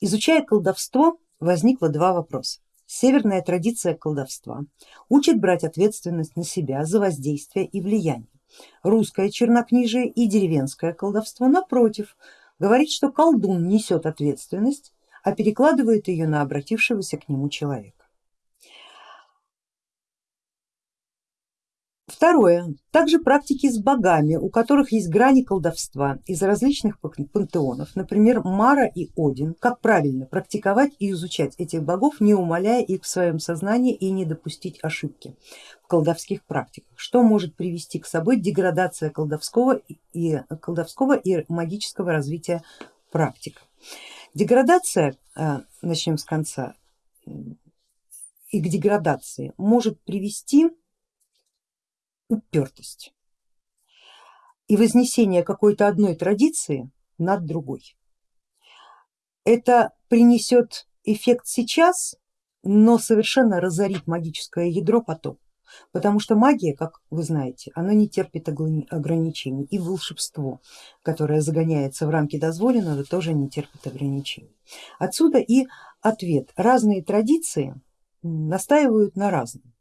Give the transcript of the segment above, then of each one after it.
Изучая колдовство, возникло два вопроса. Северная традиция колдовства учит брать ответственность на себя за воздействие и влияние. Русское чернокнижие и деревенское колдовство напротив говорит, что колдун несет ответственность, а перекладывает ее на обратившегося к нему человека. Второе. Также практики с богами, у которых есть грани колдовства из различных пантеонов, например Мара и Один, как правильно практиковать и изучать этих богов, не умаляя их в своем сознании и не допустить ошибки в колдовских практиках, что может привести к собой деградация колдовского и, колдовского и магического развития практик. Деградация, э, начнем с конца, и к деградации может привести упертость и вознесение какой-то одной традиции над другой. Это принесет эффект сейчас, но совершенно разорит магическое ядро потом. Потому что магия, как вы знаете, она не терпит ограничений и волшебство, которое загоняется в рамки дозволенного, тоже не терпит ограничений. Отсюда и ответ. Разные традиции настаивают на разном.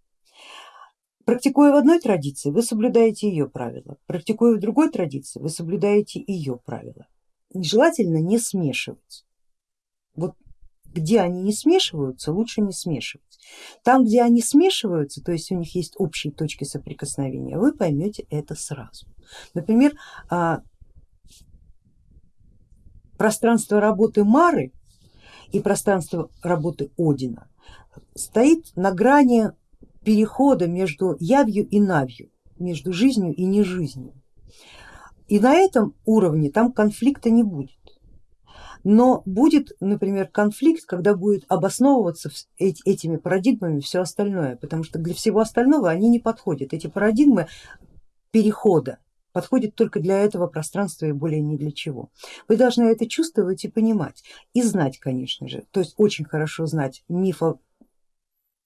Практикуя в одной традиции, вы соблюдаете ее правила, практикуя в другой традиции, вы соблюдаете ее правила. Желательно не смешивать. Вот где они не смешиваются, лучше не смешивать. Там, где они смешиваются, то есть у них есть общие точки соприкосновения, вы поймете это сразу. Например, а, пространство работы Мары и пространство работы Одина стоит на грани перехода между явью и навью, между жизнью и нежизнью. И на этом уровне там конфликта не будет. Но будет, например, конфликт, когда будет обосновываться этими парадигмами все остальное, потому что для всего остального они не подходят. Эти парадигмы перехода подходят только для этого пространства и более ни для чего. Вы должны это чувствовать и понимать, и знать, конечно же, то есть очень хорошо знать мифо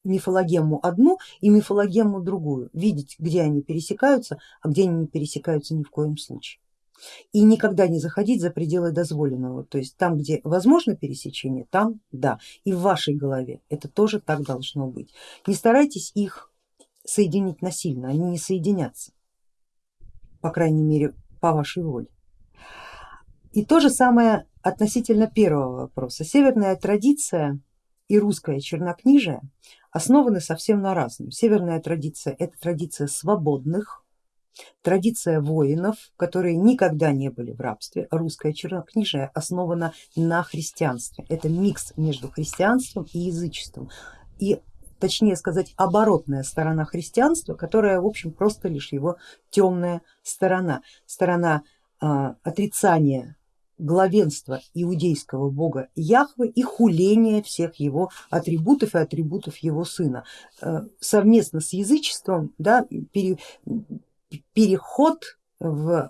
мифологему одну и мифологему другую, видеть, где они пересекаются, а где они не пересекаются ни в коем случае. И никогда не заходить за пределы дозволенного, то есть там, где возможно пересечение, там да, и в вашей голове это тоже так должно быть. Не старайтесь их соединить насильно, они не соединятся, по крайней мере по вашей воле. И то же самое относительно первого вопроса. Северная традиция и русское чернокнижие основаны совсем на разном. Северная традиция это традиция свободных, традиция воинов, которые никогда не были в рабстве. Русское чернокнижие основано на христианстве. Это микс между христианством и язычеством. И точнее сказать оборотная сторона христианства, которая в общем просто лишь его темная сторона, сторона э, отрицания главенство иудейского бога Яхвы и хуление всех его атрибутов и атрибутов его сына. Э, совместно с язычеством да, пере, переход в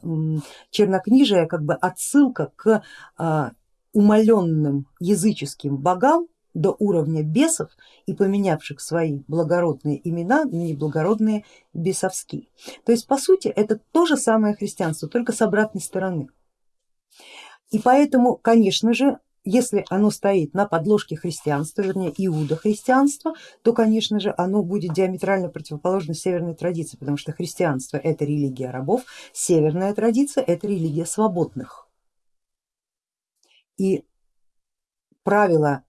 чернокнижие, как бы отсылка к а, умаленным языческим богам до уровня бесов и поменявших свои благородные имена на неблагородные бесовские. То есть по сути это то же самое христианство, только с обратной стороны. И поэтому, конечно же, если оно стоит на подложке христианства, вернее иудохристианства, то конечно же оно будет диаметрально противоположно северной традиции, потому что христианство это религия рабов, северная традиция это религия свободных. И правила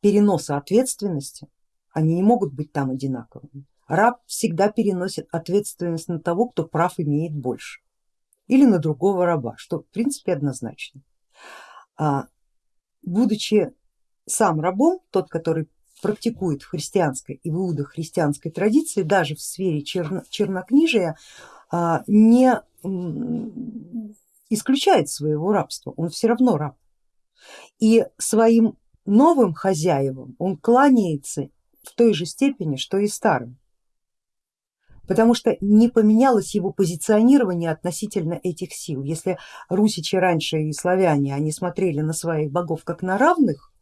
переноса ответственности, они не могут быть там одинаковыми. Раб всегда переносит ответственность на того, кто прав имеет больше или на другого раба, что в принципе однозначно. А, будучи сам рабом, тот, который практикует в христианской и в иудохристианской традиции, даже в сфере черно, чернокнижия, а, не исключает своего рабства, он все равно раб. И своим новым хозяевам он кланяется в той же степени, что и старым потому что не поменялось его позиционирование относительно этих сил. Если русичи раньше и славяне, они смотрели на своих богов как на равных,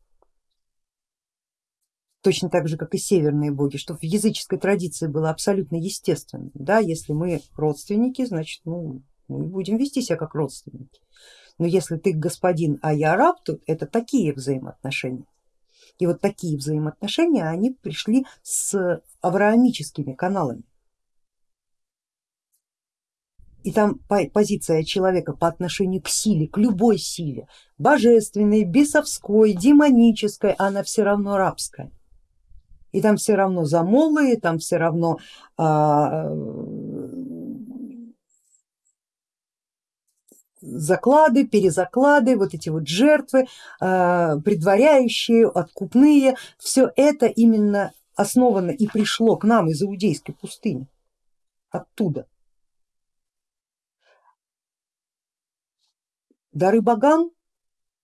точно так же как и северные боги, что в языческой традиции было абсолютно естественно, да, если мы родственники, значит ну, Мы будем вести себя как родственники. Но если ты господин, а я раб, то это такие взаимоотношения. И вот такие взаимоотношения, они пришли с авраамическими каналами. И там позиция человека по отношению к силе, к любой силе, божественной, бесовской, демонической, она все равно рабская. И там все равно замолы, там все равно а, заклады, перезаклады, вот эти вот жертвы, а, предваряющие, откупные, все это именно основано и пришло к нам из иудейской пустыни, оттуда. Дары богам,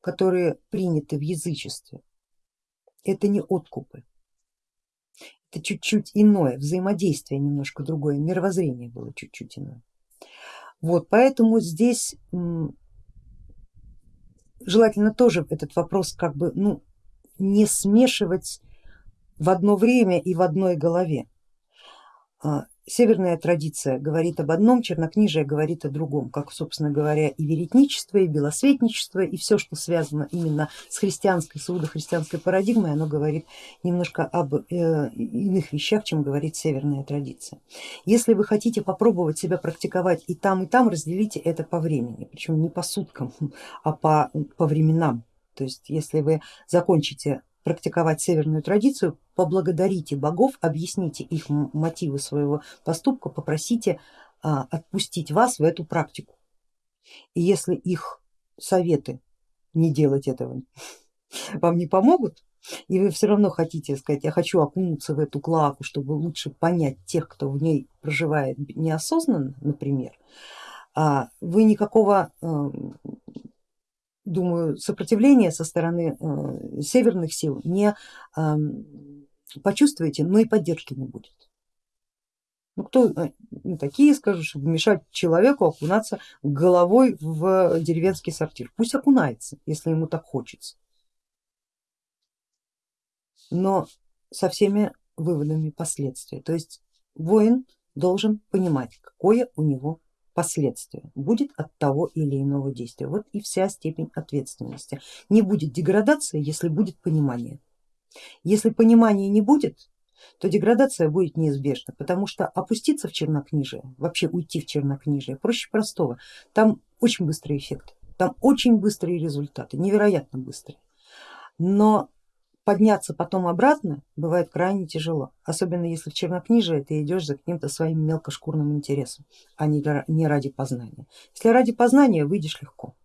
которые приняты в язычестве, это не откупы, это чуть-чуть иное, взаимодействие немножко другое, мировоззрение было чуть-чуть иное. Вот, поэтому здесь желательно тоже этот вопрос как бы ну, не смешивать в одно время и в одной голове. Северная традиция говорит об одном, чернокнижие говорит о другом, как собственно говоря и веретничество, и белосветничество, и все, что связано именно с христианской, с христианской парадигмой, оно говорит немножко об э, иных вещах, чем говорит северная традиция. Если вы хотите попробовать себя практиковать и там, и там, разделите это по времени, причем не по суткам, а по, по временам. То есть если вы закончите практиковать северную традицию, поблагодарите богов, объясните их мотивы своего поступка, попросите а, отпустить вас в эту практику. И если их советы не делать этого вам не помогут, и вы все равно хотите сказать, я хочу окунуться в эту клаку, чтобы лучше понять тех, кто в ней проживает неосознанно, например, а, вы никакого думаю, сопротивления со стороны э, северных сил не почувствуете, но и поддержки не будет. Ну кто э, ну, такие, скажут, чтобы мешать человеку окунаться головой в деревенский сортир. Пусть окунается, если ему так хочется. Но со всеми выводами последствий. То есть воин должен понимать, какое у него последствия будет от того или иного действия. Вот и вся степень ответственности. Не будет деградации, если будет понимание. Если понимания не будет, то деградация будет неизбежна, потому что опуститься в чернокнижие, вообще уйти в чернокнижие проще простого. Там очень быстрый эффект, там очень быстрые результаты, невероятно быстрые. Но подняться потом обратно бывает крайне тяжело, особенно если в чернокнижие ты идешь за каким-то своим мелкошкурным интересом, а не ради познания. Если ради познания выйдешь легко,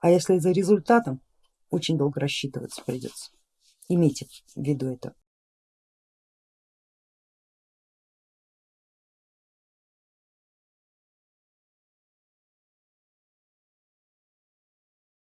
а если за результатом очень долго рассчитываться придется. Имейте в виду это.